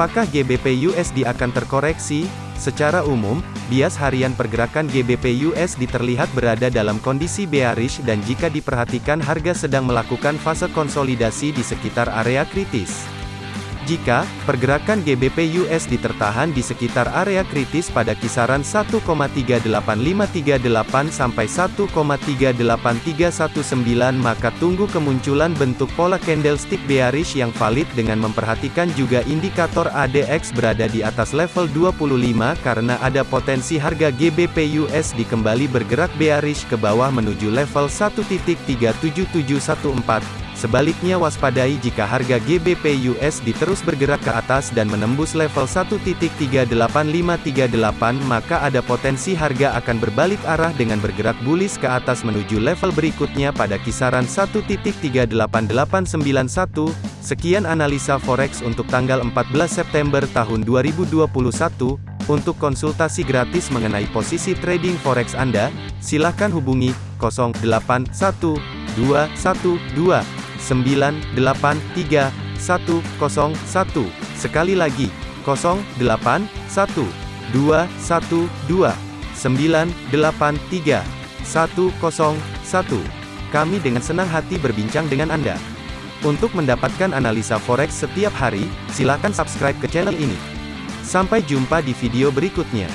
Apakah GBP USD akan terkoreksi? Secara umum, bias harian pergerakan GBP USD terlihat berada dalam kondisi bearish dan jika diperhatikan harga sedang melakukan fase konsolidasi di sekitar area kritis. Jika pergerakan GBP USD tertahan di sekitar area kritis pada kisaran 1,38538 sampai 1,38319 maka tunggu kemunculan bentuk pola candlestick bearish yang valid dengan memperhatikan juga indikator ADX berada di atas level 25 karena ada potensi harga GBP USD kembali bergerak bearish ke bawah menuju level 1.37714 Sebaliknya waspadai jika harga GBP USD terus bergerak ke atas dan menembus level 1.38538 maka ada potensi harga akan berbalik arah dengan bergerak bullish ke atas menuju level berikutnya pada kisaran 1.38891. Sekian analisa forex untuk tanggal 14 September tahun 2021. Untuk konsultasi gratis mengenai posisi trading forex Anda, silakan hubungi 081212 983 101. Sekali lagi, 081 212 983 101. Kami dengan senang hati berbincang dengan Anda. Untuk mendapatkan analisa forex setiap hari, silakan subscribe ke channel ini. Sampai jumpa di video berikutnya.